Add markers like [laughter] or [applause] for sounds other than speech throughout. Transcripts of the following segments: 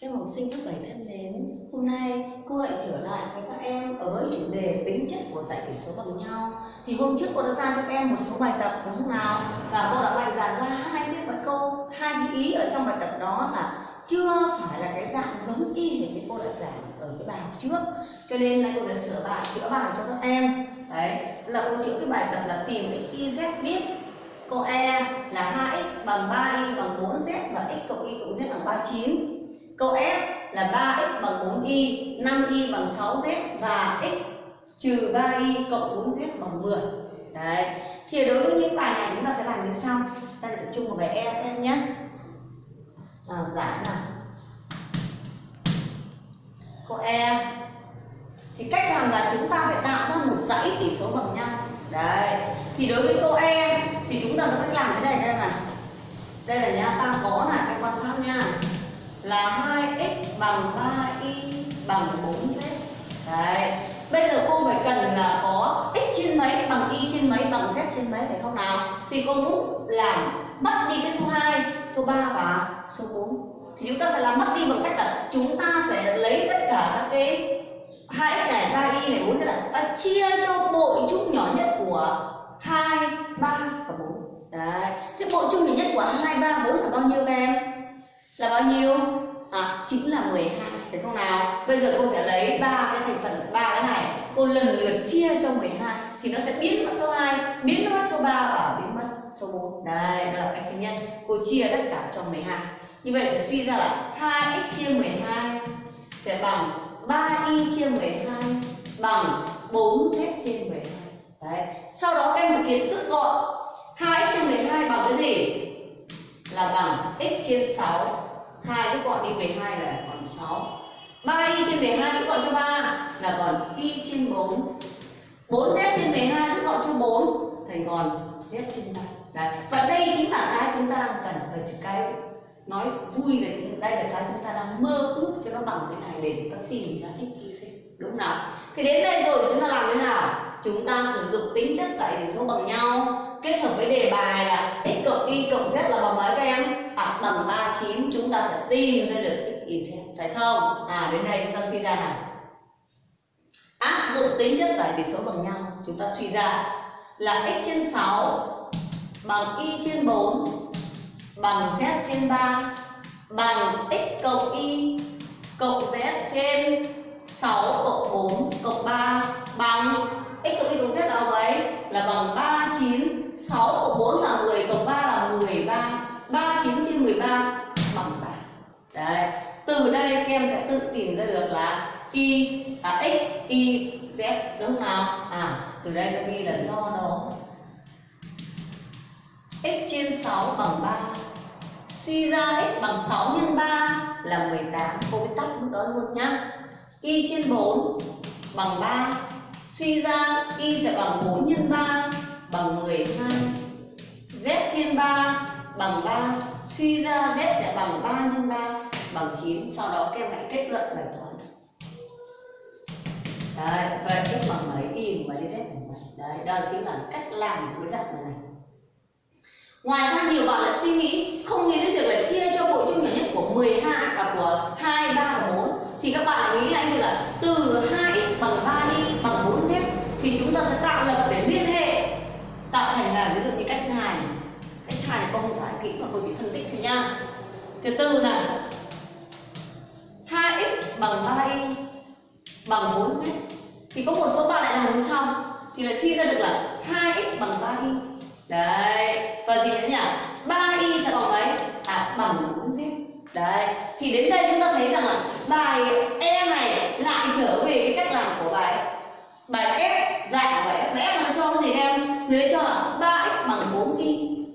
Các em học sinh lớp 7 thân mến, hôm nay cô lại trở lại với các em ở với chủ đề tính chất của giải tỷ số bằng nhau. Thì hôm trước cô đã ra cho các em một số bài tập đúng không nào? Và cô đã bày giảng ra hai cái bài câu, hai cái ý ở trong bài tập đó là chưa phải là cái dạng giống y như cái cô đã giảng ở cái bài học trước. Cho nên là cô đã sửa bài, chữa bài cho các em. Đấy, là cô chữa cái bài tập là tìm cái z biết câu E là 2x bằng 3y bằng 4z và x cộng y cộng z bằng 39 Câu F là 3x bằng 4y, 5y bằng 6z và x trừ 3y cộng 4z bằng 10. Đấy. Thì đối với những bài này chúng ta sẽ làm như sau. Ta tập trung vào bài E các em nhé. Nào giải nào. Câu E thì cách làm là chúng ta phải tạo ra một dãy tỷ số bằng nhau. Đấy. Thì đối với câu E thì chúng ta sẽ cách làm cái này đây này. Đây là nhá, ta có là cái quan sát nha là 2x bằng 3y bằng 4z Đấy. Bây giờ cô phải cần là có x trên mấy bằng y trên mấy bằng z trên mấy phải không nào? Thì cô muốn làm mất đi cái số 2, số 3 và số 4. Thì chúng ta sẽ làm mất đi bằng cách là chúng ta sẽ lấy tất cả các cái 2x này, 3y này, 4z này ta chia cho bội chung nhỏ nhất của 2, 3 và 4. Đấy. Thế bội chung nhỏ nhất của 2, 3, 4 là bao nhiêu các em? Là bao nhiêu? À, chính là 12 phải không nào? Bây giờ cô sẽ lấy ba cái thành phần ba cái này. Cô lần lượt chia cho 12 thì nó sẽ biến mất số 2 biến mất số 3 và biến mất số 4 đây đó là cách thứ nhất. Cô chia tất cả cho 12 như vậy sẽ suy ra là 2x chia 12 sẽ bằng 3y chia 12 bằng 4z trên 12 đấy. Sau đó các em thực hiện rút gọn. 2x chia 12 bằng cái gì? Là bằng x trên 6 2 rút gọn đi 12 là còn 6 3y trên 12 rút gọn cho 3 là còn y trên 4 4z trên 12 rút gọn cho 4 thành còn z trên 3 Đấy. Và đây chính là cái chúng ta đang cần và cái nói vui là đây là cái chúng ta đang mơ ước cho nó bằng cái này để chúng ta tìm ra x y z đúng không nào? Thì đến đây rồi, chúng ta làm thế nào? Chúng ta sử dụng tính chất dạy tỷ số bằng nhau, kết hợp với đề bài là x cộng y cộng z là bằng mấy các em? À, bằng 39 chúng ta sẽ tìm ra được x y z phải không à đến đây chúng ta suy ra nào áp dụng tính chất giải tỉ số bằng nhau chúng ta suy ra là x trên 6 bằng y trên 4 bằng z trên 3 bằng x cộng y cộng z trên 6 cộng 4 cộng 3 bằng x cộng y cộng z là mấy? Là bằng 39 6 cộng 4 là 10 cộng 3 là 13 39 trên 13 bằng 3 Đấy Từ đây các em sẽ tự tìm ra được là y à, x, y, z đúng không nào? À từ đây ta ghi là do đó x trên 6 bằng 3 Suy ra x bằng 6 nhân 3 là 18 Cô viết tắt mức đó luôn nhá. Y trên 4 bằng 3 Suy ra y sẽ bằng 4 nhân 3 bằng 12 Z trên 3 bằng 3 Suy ra Z sẽ bằng 3 nhân 3 bằng 9 Sau đó các em hãy kết luận bài toán. Đấy, vậy x bằng mấy, y bằng mấy, z bằng mấy? Đấy, đó chính là cách làm của cái dạng này. Ngoài ra nhiều bạn lại suy nghĩ không nghĩ đến việc là chia cho bộ chung nhỏ nhất của 12 và của 2, 3 và 4 thì các bạn nghĩ là anh là từ 2x bằng 3y bằng 4z thì chúng ta sẽ tạo lập để liên hệ tạo thành là ví dụ như cách thứ hai này hai này cô không giải kỹ mà cô chỉ phân tích thôi nha. Thứ tư này 2x bằng 3y bằng 4z thì có một số bạn lại làm như sau. Thì lại suy ra được là 2x bằng 3y đấy, và gì nữa nhỉ? 3y sẽ bằng mấy à bằng 4z đấy, thì đến đây chúng ta thấy rằng là bài e này lại trở về cái cách làm của bài bài f dạy của bài f bài f nó cho cái gì em? Người cho là 3x bằng 4y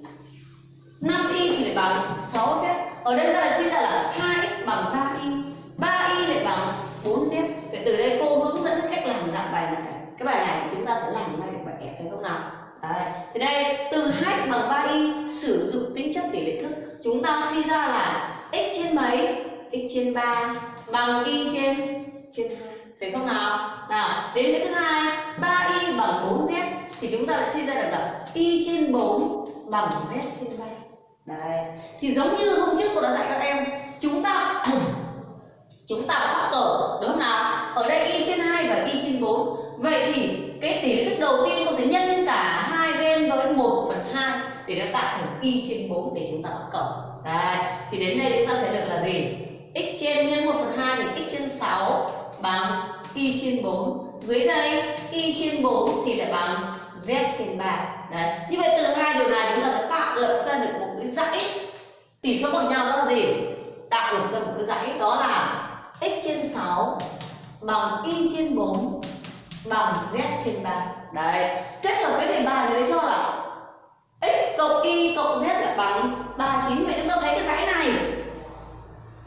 5y thì lại bằng 6z ở đây ta lại suy ra là 2x bằng 3y 3y lại bằng 4z vậy từ đây cô hướng dẫn cách làm dạng bài này. Cái bài này chúng ta sẽ làm ngay được bài kẹp, thấy không nào? Đấy. Thì đây, từ 2 bằng 3y sử dụng tính chất tỷ lệ thức. Chúng ta suy ra là x trên mấy? X trên 3 bằng y trên trên 2 phải không nào? Nào, đến cái thứ hai 3y bằng 4z thì chúng ta lại suy ra được là y trên 4 bằng z trên 3 đấy. Thì giống như hôm trước cô đã dạy các em, chúng ta [clears throat] chúng ta bắt cờ, đúng không nào? Ở đây y trên 2 và y trên 4 vậy thì cái tỷ thức đầu tiên cô sẽ nhân cả hai bên với 1 phần 2 để nó tạo thành y trên 4 để chúng ta bắt cờ. Đấy. thì đến đây chúng ta sẽ được là gì? X trên nhân 1 phần 2 thì x trên 6 bằng y trên 4 dưới đây y trên 4 thì lại bằng z trên 3 Đấy. như vậy từ hai điều này chúng ta sẽ tạo lập ra được một cái dãy. Tỷ số bằng nhau đó là gì? Tạo lập ra một cái dãy, đó là x trên 6 bằng y trên 4 bằng z trên 3 đấy. Kết hợp với đề bài thì cho là x cộng y cộng z là bằng 39 vậy chúng ta thấy cái dãy này.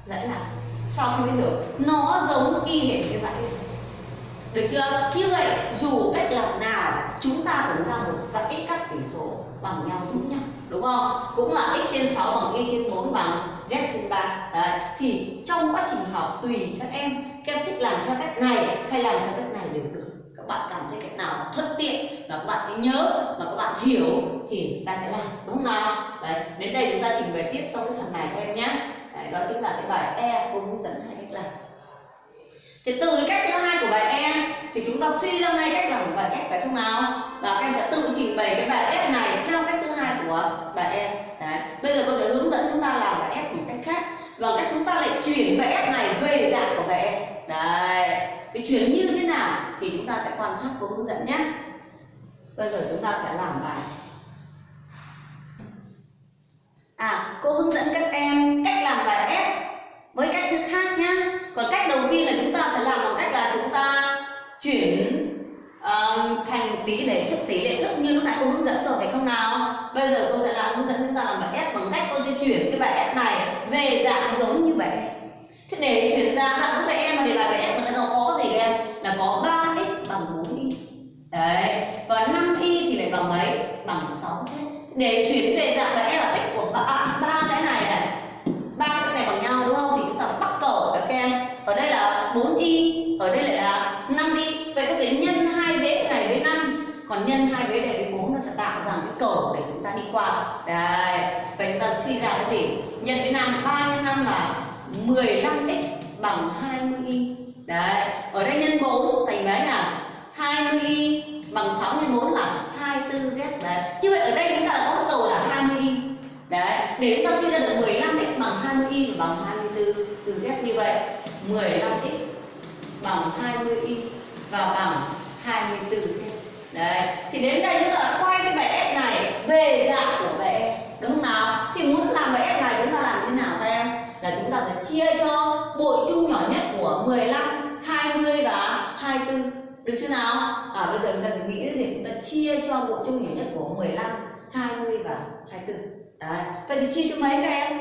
Dãy là sao không biết được? Nó giống y hệt cái dãy này được chưa? Như vậy dù cách làm nào chúng ta cũng ra một dãy các tỷ số bằng nhau giống nhau đúng không? Cũng là x trên 6 bằng y trên 4 bằng z trên 3 Đấy. thì trong quá trình học tùy các em các em thích làm theo cách này hay làm theo cách này đều được. Các bạn cảm thấy cách nào thuận tiện và các bạn nhớ và các bạn hiểu thì ta sẽ làm đúng không nào? Đấy. đến đây chúng ta trình bày tiếp trong cái phần này các em nhé. Đấy, đó chính là cái bài e cô hướng dẫn hai cách làm. Thì từ cái cách thứ hai của bài e thì chúng ta suy ra ngay cách làm bài f phải không nào và các em sẽ tự trình bày cái bài f này theo cách thứ hai của bài em. Đấy. bây giờ cô sẽ hướng dẫn chúng ta làm bài f một cách khác và cách chúng ta lại chuyển bài f này về dạng của bài em. đấy cái chuyển như thế nào thì chúng ta sẽ quan sát cô hướng dẫn nhé bây giờ chúng ta sẽ làm bài à cô hướng dẫn các em cách làm bài f với cách thức khác nhá. còn cách đầu tiên là chúng ta sẽ làm bằng cách là chúng ta chuyển uh, thành tỷ lệ thức tỷ lệ thức như lúc nãy cô hướng dẫn rồi phải không nào? Bây giờ cô sẽ là hướng dẫn chúng ta làm bài f bằng cách cô sẽ chuyển cái bài f này về dạng giống như vậy. thế để chuyển ra dạng giống bài em mà để bài bài f nó có gì em? Là có 3x bằng 4y đấy và 5y thì lại bằng mấy? Bằng 6z để chuyển về dạng bài f là tích của ba ba cái này này ba cái này bằng nhau đúng không thì chúng ta bắt cầu các em ở đây là 4y ở đây lại là 5y vậy có thể nhân hai vế cái này với 5 còn nhân hai vế này với 4 nó sẽ tạo ra cái cầu để quả. Đấy, vậy chúng ta suy ra cái gì? Nhân với 5 3 nhân 5 là 15x bằng 20y đấy, ở đây nhân 4 thành mấy à 20y bằng 6 nhân 4 là 24z đấy, như vậy ở đây chúng ta có cầu là 20y đấy, để chúng ta suy ra được 15x bằng 20y và bằng 24 từ z. Như vậy 15x bằng 20y và bằng 24z đấy, thì đến đây chúng ta đã quay cái bài f này về dạng của bài e đúng không nào thì muốn làm bài f này chúng ta làm thế nào các em là chúng ta phải chia cho bội chung nhỏ nhất của 15 20 và 24 được chưa nào à bây giờ chúng ta sẽ nghĩ thì chúng ta chia cho bội chung nhỏ nhất của 15 20 và 24 Đấy. Vậy thì chia cho mấy các em?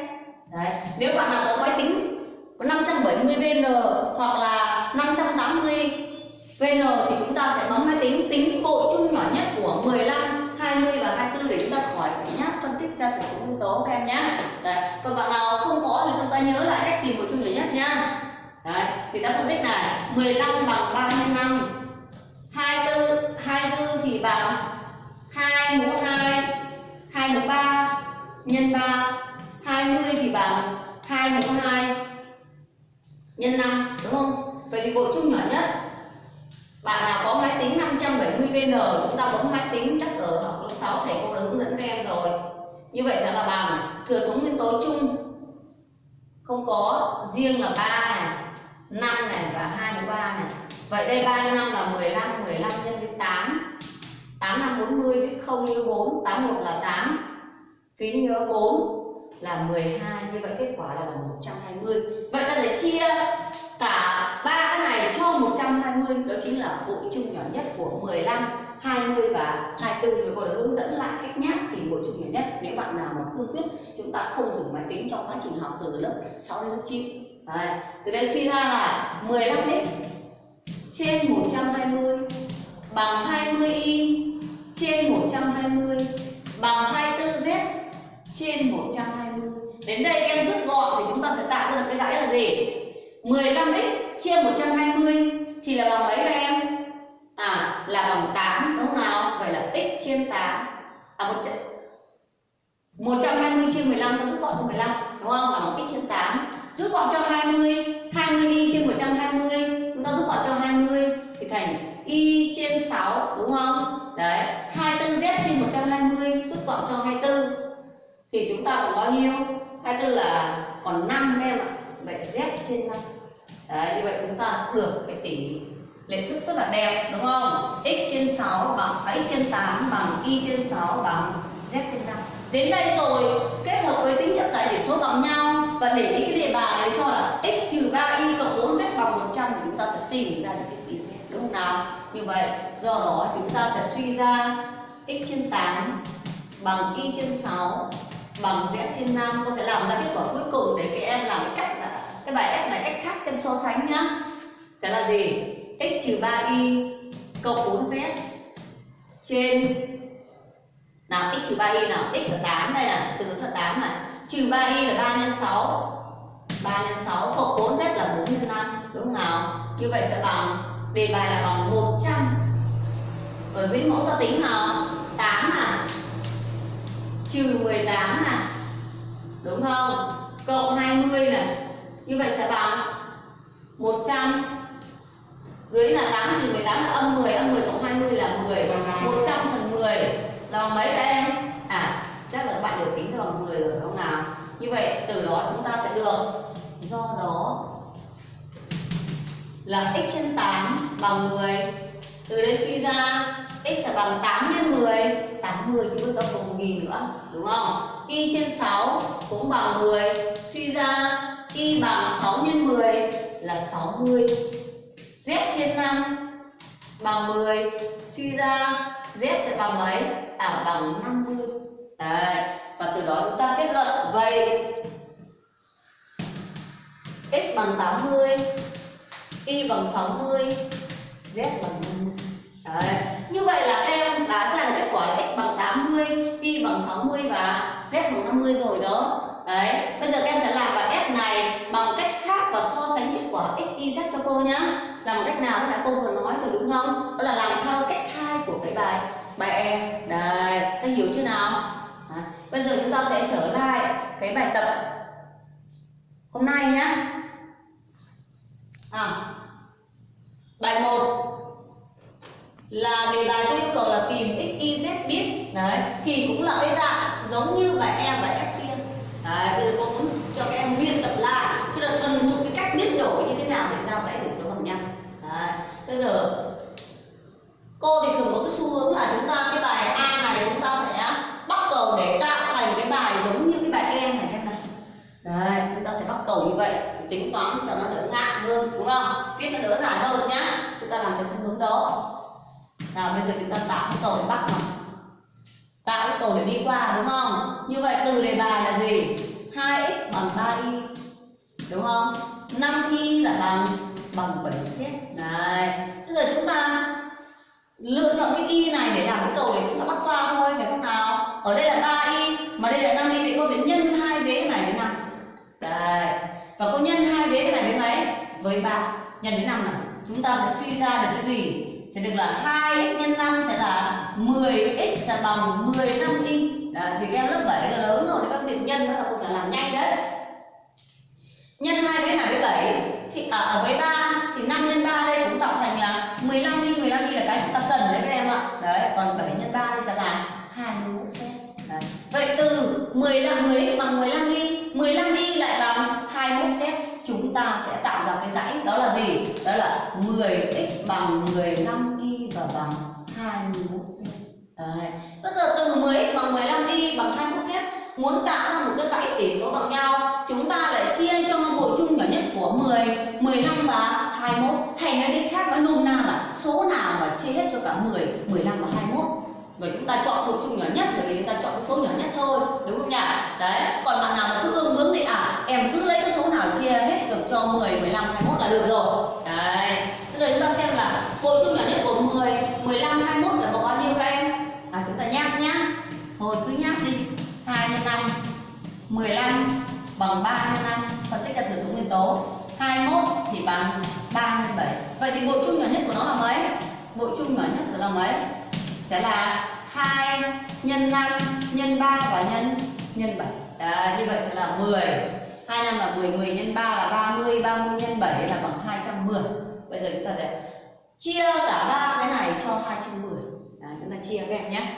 Đấy. Nếu bạn nào có máy tính 570 VN hoặc là 580 VN thì chúng ta sẽ bấm máy tính tính bộ chung nhỏ nhất của 15, 20 và 24 để chúng ta khỏi phải nháp phân tích ra thử số nguyên tố các em nhé. Đấy. Còn bạn nào không có thì chúng ta nhớ lại cách tìm bộ chung nhỏ nhất nhá. Đấy. Thì ta phân tích này 15 bằng 3 nhân 5 24 24 thì bằng 2 mũ 2 2 mũ 3 nhân 3 20 thì bằng 2 mũ 2 nhân 5 đúng không? Vậy thì bộ chung nhỏ nhất bạn nào có máy tính 570 VN, chúng ta bấm máy tính chắc ở học lớp 6 thầy cô đã hướng dẫn các em rồi. Như vậy sẽ là bằng thừa số nguyên tố chung. Không có riêng là 3 này 5 này và 23 này. Vậy đây 3 nhân 5 là 15 15 nhân với 8 8 5 40 viết 0 như 4 8 1 là 8 phí nhớ 4 là 12 như vậy kết quả là bằng 120 vậy ta sẽ chia cả cho 120 đó chính là bội chung nhỏ nhất của 15 20 và 24 người cô đã hướng dẫn lại cách nháp thì bội chung nhỏ nhất. Nếu bạn nào mà cương quyết, chúng ta không dùng máy tính trong quá trình học từ lớp 6 đến lớp 9 Đấy. từ đây suy ra là 15 x trên 120 bằng 20y trên 120 bằng 24z trên 120 đến đây em rút gọn thì chúng ta sẽ tạo ra được cái dãy là gì? 15x chia 120 thì là bằng mấy các em? À là bằng 8 đúng không nào? Vậy là x à, chia 8. À 100 120 chia 15 ta rút gọn cho 15 đúng không? và bằng x chia 8. Rút gọn cho 20, 20 y trên 120, chúng ta rút gọn cho 20 thì thành y chia 6 đúng không? Đấy, 24z trên 120 rút gọn cho 24 thì chúng ta còn bao nhiêu? 24 là còn 5 em ạ. Vậy z trên 5 đấy, như vậy chúng ta được cái tỷ lệ thức rất là đẹp, đúng không? X trên 6 bằng x trên 8 bằng y trên 6 bằng z trên 5 đến đây rồi, kết hợp với tính chất giải tỷ số bằng nhau và để ý cái đề bài đấy cho là x trừ 3y cộng 4z bằng 100 thì chúng ta sẽ tìm ra được cái tỷ z, đúng không nào? Như vậy, do đó chúng ta sẽ suy ra x trên 8 bằng y trên 6 bằng z trên 5 cô sẽ làm ra kết quả cuối cùng để các em làm cái cách cái bài f là cách khác em so sánh nhá. Sẽ là gì? X trừ 3y cộng 4z trên nào? X trừ 3y nào? X là 8 đây là từ là 8 này trừ 3y là 3 nhân 6 3 nhân 6 cộng 4z là 4 nhân 5 đúng không nào? Như vậy sẽ bằng đề bài là bằng 100 ở dưới mẫu ta tính nào? 8 à? Trừ 18 này đúng không? Cộng 20 này như vậy sẽ bằng 100 dưới là 8 trừ 18 là âm 10 âm 10 cộng 20 là 10 100 phần 10 là bằng mấy các em? À chắc là các bạn được tính cho bằng 10 rồi, không nào? Như vậy từ đó chúng ta sẽ được. Do đó là x trên 8 bằng 10 từ đây suy ra, x sẽ bằng 8 nhân 10 80 thì bước đó còn 1 nữa, đúng không? Y trên 6 cũng bằng 10 suy ra y bằng 6 x 10 là 60 z trên 5 bằng 10 suy ra z sẽ bằng mấy à bằng 50 Đấy. và từ đó chúng ta kết luận vậy x bằng 80 y bằng 60 z bằng 50 Đấy. Như vậy là các em đã ra được kết quả là x bằng 80, y bằng 60 và z bằng 50 rồi đó. Đấy, bây giờ các em sẽ làm bài F này bằng cách khác và so sánh kết quả x, y, z cho cô nhá. Làm một cách nào đó là cô vừa nói rồi đúng không? Đó là làm theo cách hai của cái bài bài E. Đấy, ta hiểu chưa nào? Đấy. Bây giờ chúng ta sẽ trở lại cái bài tập hôm nay nhá. À, bài 1 là đề bài tôi yêu cầu là tìm x y z biết đấy thì cũng là cái dạng giống như bài E và f kia đấy, bây giờ cô muốn cho các em luyện tập lại, chứ là thuần thục cái cách biến đổi như thế nào để ra dãy tỷ số bằng nhau. Đấy, bây giờ cô thì thường có cái xu hướng là chúng ta, cái bài a này chúng ta sẽ bắt cầu để tạo thành cái bài giống như cái bài em này em này. Đấy, chúng ta sẽ bắt cầu như vậy tính toán cho nó đỡ ngạn hơn, đúng không? Viết nó đỡ dài hơn nhá, chúng ta làm theo xu hướng đó. Nào, bây giờ chúng ta tạo cái cầu để bắt nào tạo cái cầu để đi qua, đúng không? Như vậy từ đề bài là gì? 2x bằng 3y đúng không? 5y là bằng bằng 7 z này, bây giờ chúng ta lựa chọn cái y này để làm cái cầu để chúng ta bắt qua thôi, phải không nào? Ở đây là 3y mà đây là 5y thì cô sẽ nhân hai vế cái này với năm đấy và cô nhân hai vế cái này với mấy? Với ba. Nhân với năm này chúng ta sẽ suy ra được cái gì? Sẽ được là 2x nhân 5 sẽ là 10x sẽ bằng 15y Đấy, thì các em lớp 7 là lớn rồi thì các việc nhân đó là cô sẽ làm nhanh đấy. Nhân hai cái này với 7 thì à, ở với 3 thì 5 nhân 3 đây cũng tạo thành là 15y 15y là cái chúng ta cần đấy các em ạ. Đấy còn 7 nhân 3 thì sẽ là 21 cm đấy. vậy từ 15 10 bằng 15y 15y chúng ta sẽ tạo ra cái dãy đó là gì? Đó là 10x bằng 15y và bằng 21 cm đấy. Bây giờ từ 10x bằng 15y bằng 21 cm muốn tạo ra một cái dãy tỷ số bằng nhau, chúng ta lại chia cho bội chung nhỏ nhất của 10 15 và 21 hay nói cách khác, nói nôm na là số nào mà chia hết cho cả 10 15 và 21 và chúng ta chọn thuộc chung nhỏ nhất bởi vì chúng ta chọn cái số nhỏ nhất thôi, đúng không nhỉ? Đấy, còn bạn nào mà cứ ương bướng thì à em cứ lấy cái số nào chia hết được cho 10 15 21 là được rồi. Đấy, bây giờ chúng ta xem là bội chung nhỏ nhất của 10 15 21 là bằng bao nhiêu các em? À chúng ta nháp nhá. Thôi, cứ nháp đi. 2 nhân 5 15 bằng 3 nhân 5 phân tích ra thừa số nguyên tố. 21 thì bằng 3 nhân 7 vậy thì bộ chung nhỏ nhất của nó là mấy? Bộ chung nhỏ nhất sẽ là mấy? Sẽ là 2 nhân 5 nhân 3 và nhân nhân 7 Đấy, như vậy sẽ là 10 2 năm là 10 10 nhân 3 là 30 30 nhân 7 là bằng 210 bây giờ chúng ta sẽ chia cả ba cái này cho 210 Đấy, chúng ta chia các em nhé.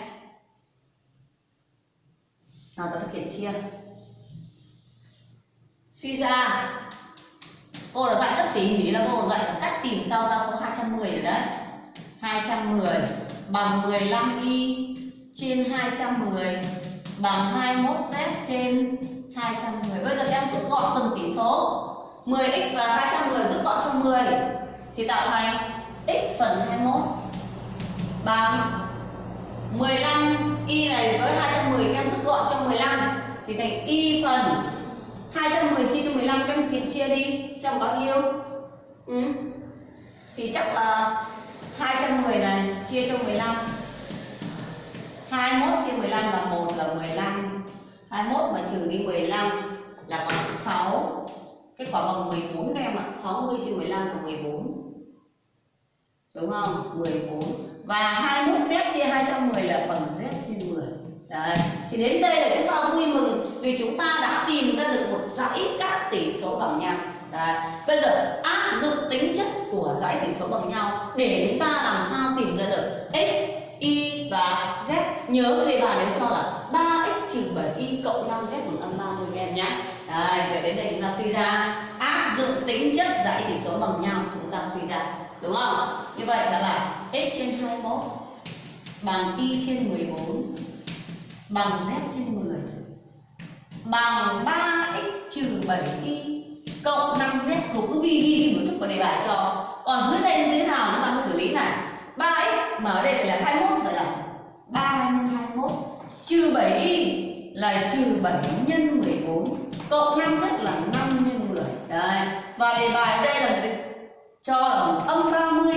Nào ta thực hiện chia. Suy ra. Cô đã dạy rất tỉ mỉ là cô dạy cách tìm sao ra số 210 rồi đấy. 210 bằng 15y trên 210 bằng 21z trên 210 bây giờ các em rút gọn từng tỷ số. 10x và 210 rút gọn cho 10 thì tạo thành x phần 21 bằng 15 y này với 210 các em rút gọn cho 15 thì thành y phần 210 chia cho 15 các em thực hiện chia đi. Xem bao nhiêu? Ừ. thì chắc là 210 này, chia cho 15 21 chia 15 là 1 là 15 21 mà trừ đi 15 là bằng 6 kết quả bằng 14 các em ạ 60 chia 15 là 14 đúng không? 14 và 21z chia 210 là bằng z chia 10 Đấy. thì đến đây là chúng ta vui mừng vì chúng ta đã tìm ra được một dãy các tỷ số bằng nhau. Đấy. bây giờ áp dụng tính chất của dãy tỉ số bằng nhau để chúng ta làm sao tìm ra được x y và z. Nhớ đề bài đấy cho là 3x trừ 7y cộng 5z bằng âm 30 em nhé. Đấy, vậy đến đây chúng ta suy ra. Áp dụng tính chất dãy tỉ số bằng nhau chúng ta suy ra. Đúng không? Như vậy sẽ là x trên 21 bằng y trên 14 bằng z trên 10 bằng 3x trừ 7y cộng 5z cô cứ ghi ghi một thức của đề bài cho. Còn dưới đây như thế nào chúng ta mới xử lý này? 3x mà ở đây là 21 vậy là 3 nhân 21 trừ 7y là trừ 7 nhân 14 cộng 5z là 5 nhân 10 đây, và đề bài đây là gì? Cho là bằng âm 30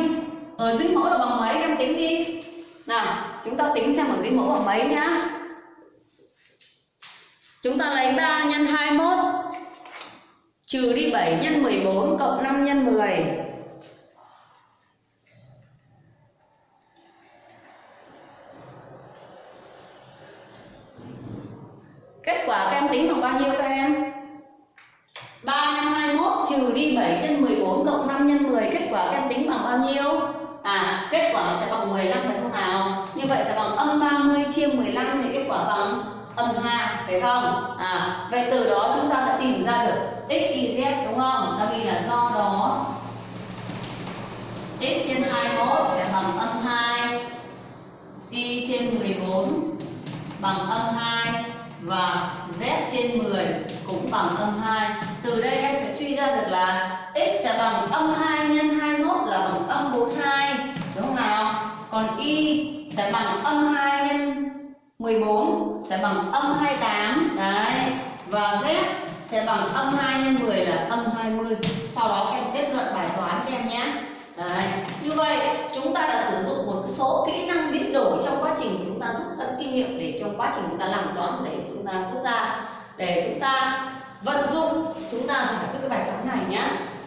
ở dưới mẫu là bằng mấy? Em tính đi. Nào, chúng ta tính xem ở dưới mẫu bằng mấy nhá. Chúng ta lấy 3 nhân 21 trừ đi 7 nhân 14 cộng 5 nhân 10 Kết quả các em tính bằng bao nhiêu các em? 3 nhân 21 trừ đi 7 nhân 14 cộng 5 nhân 10 Kết quả các em tính bằng bao nhiêu? À, kết quả sẽ bằng 15 phải không nào? Như vậy sẽ bằng âm 30 chia 15 thì kết quả bằng âm 2 phải không? À, vậy từ đó chúng ta sẽ tìm ra được x, y, z đúng không? Ta ghi là do đó x trên 21 sẽ bằng âm 2 y trên 14 bằng âm 2 và z trên 10 cũng bằng âm 2 từ đây em sẽ suy ra được là x sẽ bằng âm 2 nhân 21 là bằng âm 42 đúng không nào còn y sẽ bằng âm 2 14 sẽ bằng âm 28 đấy. Và z sẽ bằng âm 2 nhân 10 là âm 20 sau đó em kết luận bài toán các em nhé. Đấy. Như vậy, chúng ta đã sử dụng một số kỹ năng biến đổi trong quá trình chúng ta rút dẫn kinh nghiệm để trong quá trình chúng ta làm toán để chúng ta rút ra. Để chúng ta vận dụng, chúng ta giải quyết cái bài toán này nhé.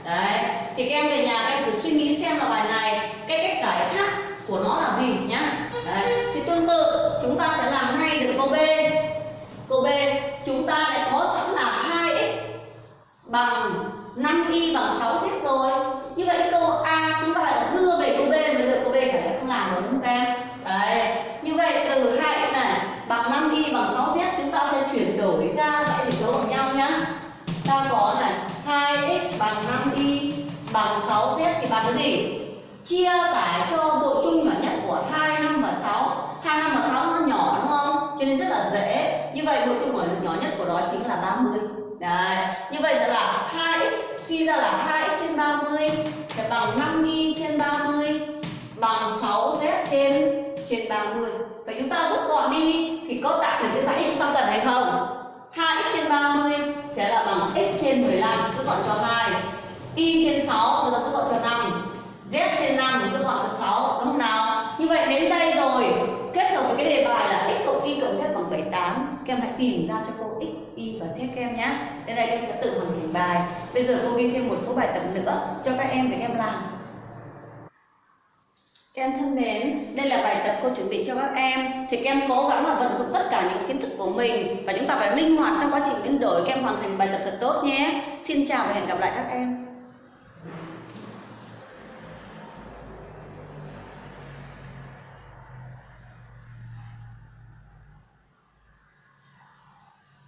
Đấy. Thì các em về nhà các em thử suy nghĩ xem là bài này, cái cách giải khác của nó là gì nhá đấy, thì tương tự, chúng ta sẽ làm ngay được câu b. Câu b, chúng ta lại có sẵn là 2x bằng 5y bằng 6z rồi. Như vậy câu a chúng ta lại đưa về câu b, bây giờ câu b chẳng lẽ không làm được không em? Đấy, như vậy từ 2x này bằng 5y bằng 6z chúng ta sẽ chuyển đổi ra dãy tỉ số bằng nhau nhá. Ta có này 2x bằng 5y bằng 6z thì bằng cái gì? Chia tải cho bộ chung nhỏ nhất của 2, 5 và 6 2, 5 và 6 nó nhỏ đúng không? Cho nên rất là dễ Như vậy bộ chung nhỏ nhất của đó chính là 30 Đấy, như vậy sẽ là 2x suy ra là 2x trên 30 sẽ bằng 5y trên 30 bằng 6z trên trên 30. Vậy chúng ta rút gọn đi thì có tạo được cái dãy chúng ta cần hay không? 2x trên 30 sẽ là bằng x trên 15 rút gọn cho 2. y trên 6 chúng ta rút gọn cho 5 z trên 5 rút gọn cho 6 đúng không nào? Như vậy đến đây rồi. Kết hợp với cái đề bài là x cộng y cộng z bằng 78 các em hãy tìm ra cho cô x, y và z các em nhé. Đến đây em sẽ tự hoàn thành bài. Bây giờ cô ghi thêm một số bài tập nữa cho các em để các em làm. Các em thân mến, đây là bài tập cô chuẩn bị cho các em. Thì các em cố gắng là vận dụng tất cả những kiến thức của mình Và chúng ta phải linh hoạt trong quá trình biến đổi. Các em hoàn thành bài tập thật tốt nhé. Xin chào và hẹn gặp lại các em.